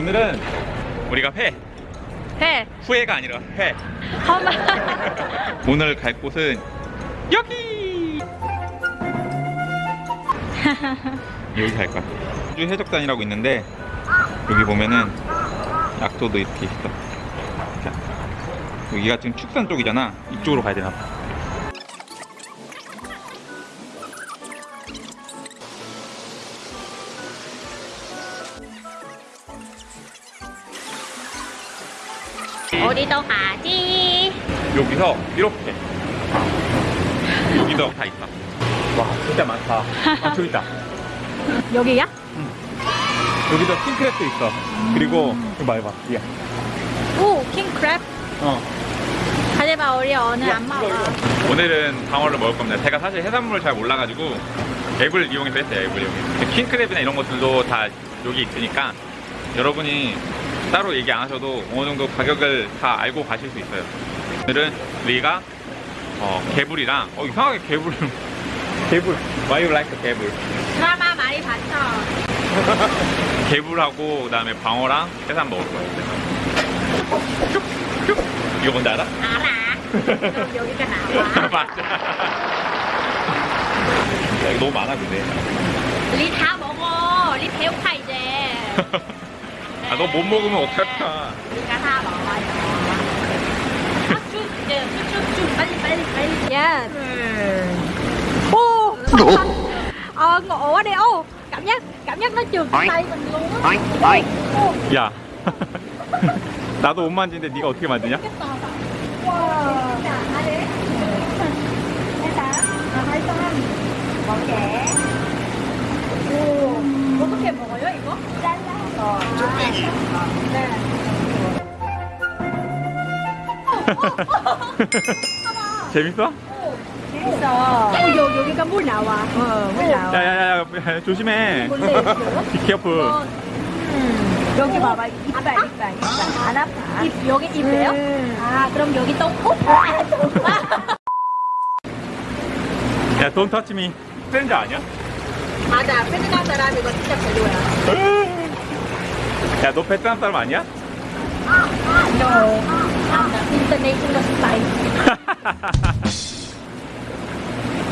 오늘은 우리가 회. 해. 후회가 아니라 회. 험한. 오늘 갈 곳은 여기! 여기 갈 거야. 호주 해적단이라고 있는데 여기 보면은 약도도 이렇게 있어. 자, 여기가 지금 축산 쪽이잖아. 이쪽으로 가야 되나 봐 어디도 가지. 여기서 이렇게 여기도 다 있어 와 진짜 많다 아 저기 있다 여기야? 여기도 킹크랩도 있어 그리고 이거 봐 이거 야. 오, 킹크랩. 어. 하지만 우리 오늘 안 먹어. 오늘은 방어를 먹을 겁니다. 제가 사실 해산물을 잘 몰라가지고 앱을 이용해서 했어요. 앱을 이용해서. 킹크랩이나 이런 것들도 다 여기 있으니까 여러분이 따로 얘기 안 하셔도 어느 정도 가격을 다 알고 가실 수 있어요. 오늘은 우리가 어, 개불이랑 어 이상하게 개불 개불 Why you like 개불 드라마 많이 봤죠? 개불하고 그 다음에 방어랑 해산 먹을 거예요. 이거 뭔지 알아? 알아. 그럼 여기가 나와. 맞아. 너무 많아 근데. 리다 먹어. 리 배고파 이제. 아 너 못 먹으면 어떡할까? 리가 다 먹어요. 아, 쭉 이제 쭉쭉쭉 빨리 빨리 빨리. 야. Ô. Ờ, ngộ quá đi ô. Cảm giác cảm giác nó trượt cái tay mình luôn á. Ô. 야. 나도 못 만지는데 네가 어떻게. 오, 어떻게 먹어요 이거? 잘 라서. 네. 재밌어? 재밌어. 어, 여, 여기가 물 나와. 어, 물 나와. 야야야 조심해. 몰래 있어. Be careful. 음. 여기 봐봐. 이빨, 이빨, 이빨. 안 아파. 입, 여기 입이에요? 아, 그럼 여기 또 코? 야 don't touch me. 트렌저 아니야? 맞아. 베트남 사람 이거 진짜 별로야. 야 너 베트남 사람 아니야? No. I'm the international spy.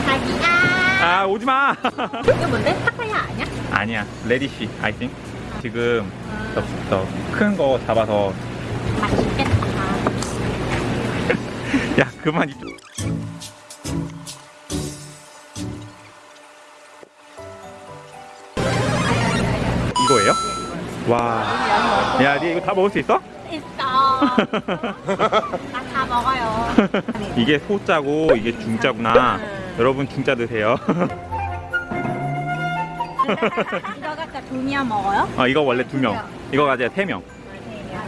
자기야. 아 오지 마. 이거 뭔데? 파타야 아니야? 아니야 레디시 I think. 지금 더큰 거 잡아서 맛있겠다. 야 그만 이쪽. 이거예요? 와. 야, 니 이거 다 먹을 수 있어? 있어. 나 다 먹어요. 이게 소자고 이게 중자구나. 여러분 중자 드세요. 이거 갖다 두명 먹어요? 어, 이거 원래 두 명. 이거 가져야 세 명.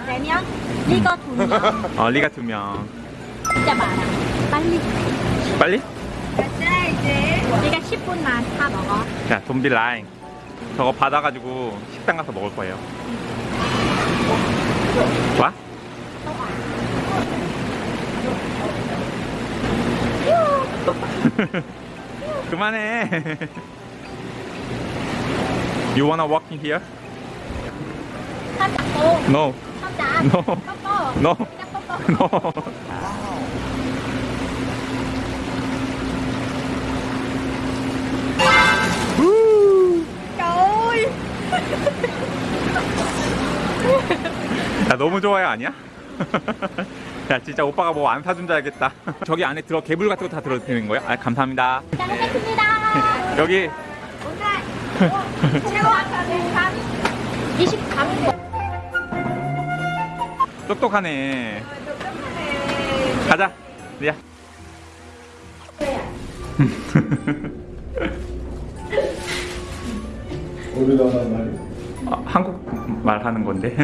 세 명? 이거 두 명. 어, 리가 두 명. 진짜 많아. 빨리. 빨리? 이제. 우리가 10분만 다 먹어. 자, 좀비 라인. 저거 받아가지고 식당 가서 먹을 거예요. 와? 그만해. You wanna walk in here? 손 잡고. No. No. No. 뽀뽀. No. 야 너무 좋아요 아니야? 야 진짜 오빠가 뭐 안 사준 줄 알겠다. 저기 안에 들어 개불 같은 거 다 들어도 되는 거야? 아 감사합니다. 잘 먹겠습니다. 여기. 오늘 최고 한 23분. 똑똑하네. 가자. 야 하는 말이? 아, 한국 말 하는 건데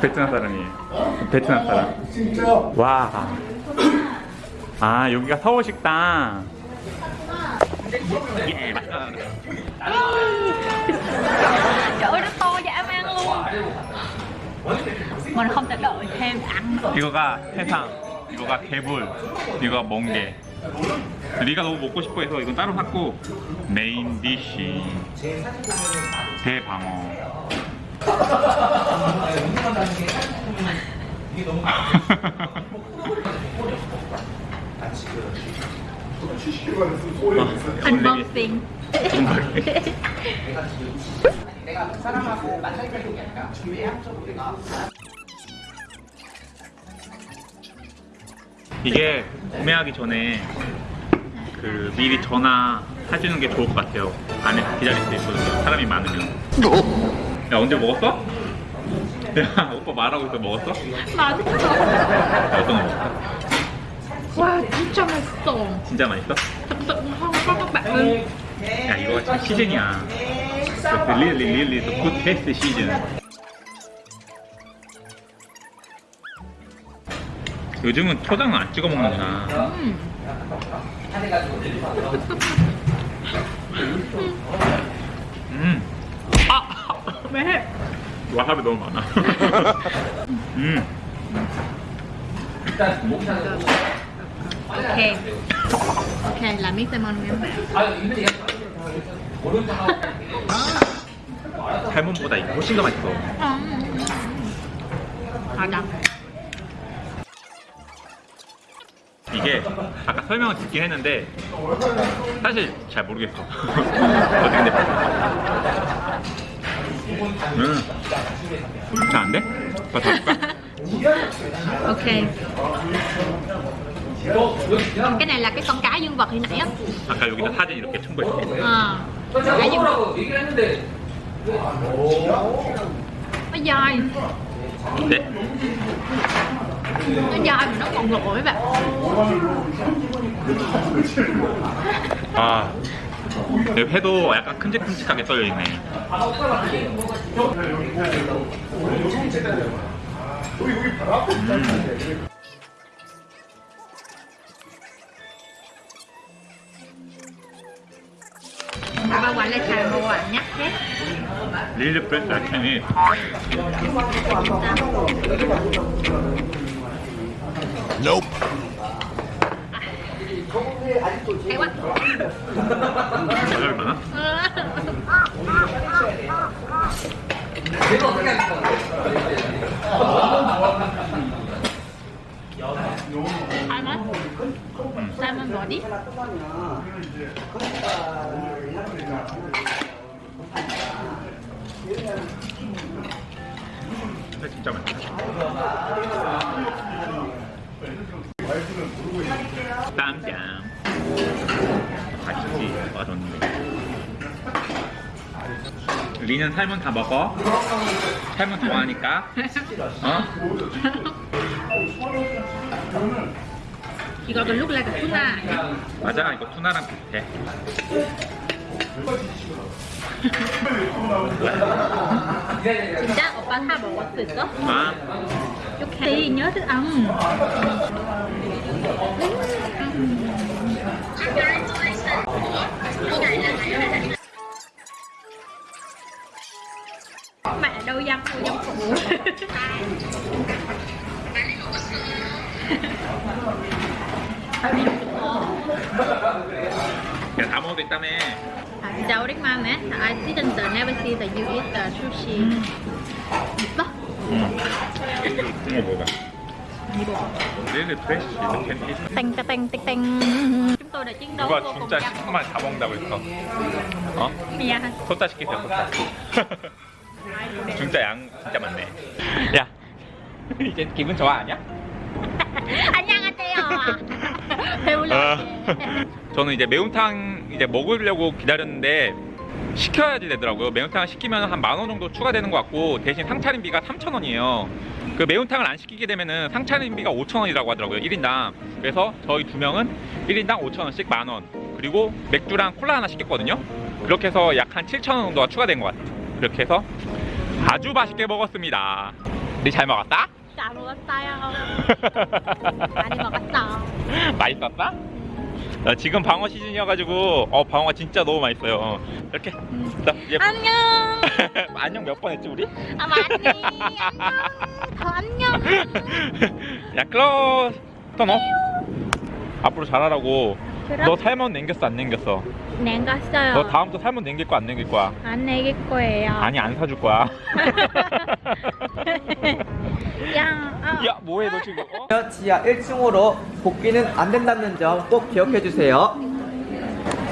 베트남 사람이에요 베트남 사람 진짜? 와. 아, 여기가 서울 식당. 예. 이거가 해상, 이거가 개불, 이거가 멍게. 리가 너무 먹고 싶어 해서 이건 따로 샀고 main dish. 대방어. Unboxing. 이게 구매하기 전에 그 미리 전화 해주는 게 좋을 것 같아요. 안에 기다릴 수 있거든요. 사람이 많으면. 야 언제 먹었어? 야 오빠 말하고 있어 먹었어? 맛있어. 어떤 거 먹었어? 와, 진짜 맛있어. 진짜 맛있어? 야 이거 지금 시즌이야. Really really the good taste season. 요즘은 초장은 안 찍어 먹는구나. 음. 음. 아! 왜? 와사비 너무 많아. 음. Miếng salmon nha. 살몬보다 이게 훨씬 더 맛있어. Họ đọc. 이게 아까 설명을 듣긴 했는데 사실 잘 모르겠어. 어떻게 근데 음. 잘안 돼? 더 줄까? Ok. Cái này là cái con cá dương vật hồi nãy á. 아까 여기다 사진 이렇게 첨부했어. Ờ. Cá dương vật. Nó dai. 네? Nó dai nó còn bạn. 아, 여기 회도 약간 큼직큼직하게 썰려 있네. Bà quả lại xài một quả nhắc hết. 릴리프레스 야채니 Quá. 가격이 많아? Salmon. Salmon body. 근데 진짜 맛있다. 땀짱. 맛있지? 맛있는데. 리는 살면 다 먹어? 살면 좋아하니까? 어? 이거 그 look like a tuna. 맞아, 이거 투나랑 비슷해. 진짜 오빠 다 먹을 수 있어? 아, thì nhớ thức ăn mẹ đâu dâm đâu dâm phụ 그냥 다 먹어도 있다며. à, đâu đấy mà mẹ I didn't uh, never see that you eat uh, sushi 이거 먹어봐. chúng tôi đã chiến đấu 누가 vô cùng 진짜 10분만 다 먹는다고 했어? 어? 미안 소자 시키세요, 소자. 진짜 양 진짜 많네. 야, 이제 기분 좋아 아니야? 안녕하세요 배불러 아, 저는 이제 매운탕 이제 먹으려고 기다렸는데 시켜야지 되더라고요. 매운탕 시키면 한 만 원 정도 추가되는 것 같고 대신 상차림비가 3,000원이에요. 그 매운탕을 안 시키게 되면은 상차림비가 5,000원이라고 하더라고요. 1인당. 그래서 저희 두 명은 1인당 5,000원씩 만 원. 그리고 맥주랑 콜라 하나 시켰거든요. 그렇게 해서 약 한 7,000원 정도가 추가된 것 같아요. 그렇게 해서 아주 맛있게 먹었습니다. 네 잘 먹었다? 잘 먹었어요 많이 먹었어 맛있었다? 나 지금 방어 시즌이어가지고 어 방어가 진짜 너무 맛있어요. 이렇게 나 이제 안녕 안녕 몇 번 했지 우리? 아 많이 안녕 더 안녕 야 클로스 터너 앞으로 잘하라고 그럼 너 살몬 남겼어 안 남겼어? 냉갔어요. 너 다음부터 살몬 남길 거야 안 남길 거야? 안 내길 거예요. 아니 안 사줄 거야. 야, 아, 야 뭐해 너 지금? 어? 지하 1층으로 복귀는 안 된다는 점 꼭 기억해 주세요.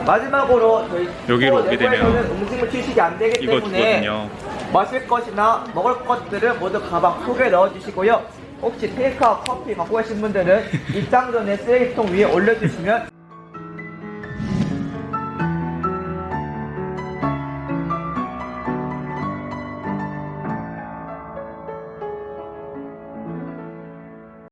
마지막으로 저희 여기로 오게 되면 음식물 취식이 안 되기 이거 때문에 주거든요. 마실 것이나 먹을 것들을 모두 가방 속에 넣어 주시고요. 혹시 테이크아웃 커피 갖고 계신 분들은 입장 전에 쓰레기통 위에 올려주시면